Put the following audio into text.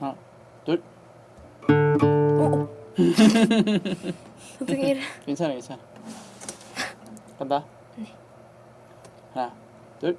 하나, 둘. 어? 어떻게 괜찮아, 괜찮아. 간다. 네. 하나, 둘.